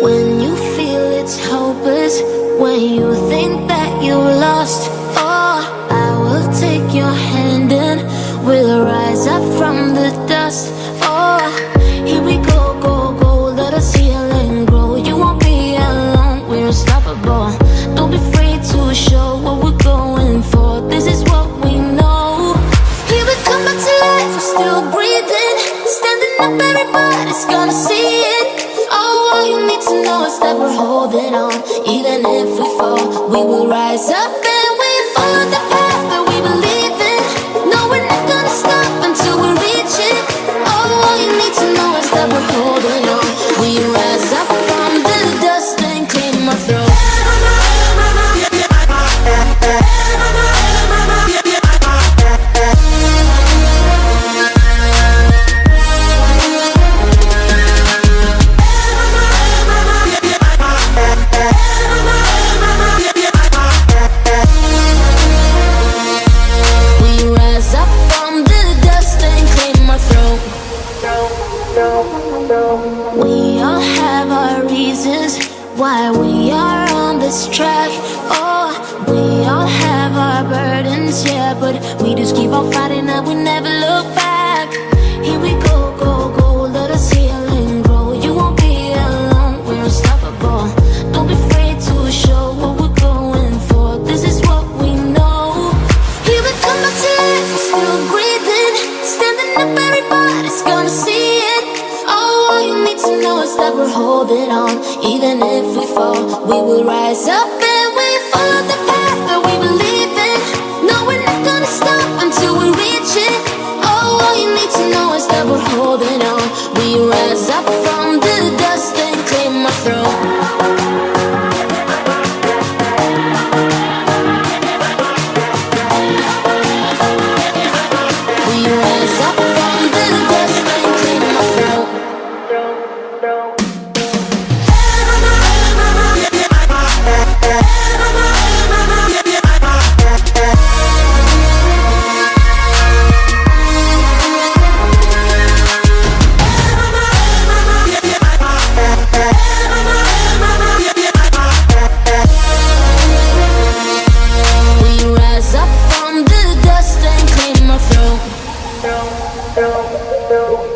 When you feel it's hopeless, when you think that you lost, oh, I will take your hand and we'll rise up from the dust. Oh, here we go, go, go, let us heal and grow. You won't be alone, we're unstoppable. Don't be afraid to show what we're going for. This is what we know. Here we come back to life, we're still breathing, standing up, everybody's gonna know is that we're holding on. Why we are on this track. Oh, we all have our burdens, yeah, but we just keep on fighting and we never look back. Here we go, promise that we're holding on. Even if we fall, we will rise up and we follow the path that we believe in. No, we're not gonna stop until we reach it. Oh, all you need to know is that we're holding on. We rise up from the dust and claim our throne Não, não, não.